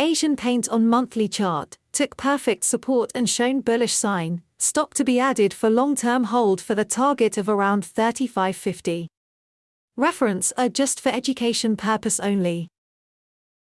Asian Paint on monthly chart, took perfect support and shown bullish sign, stock to be added for long-term hold for the target of around 35.50. Reference are just for education purpose only.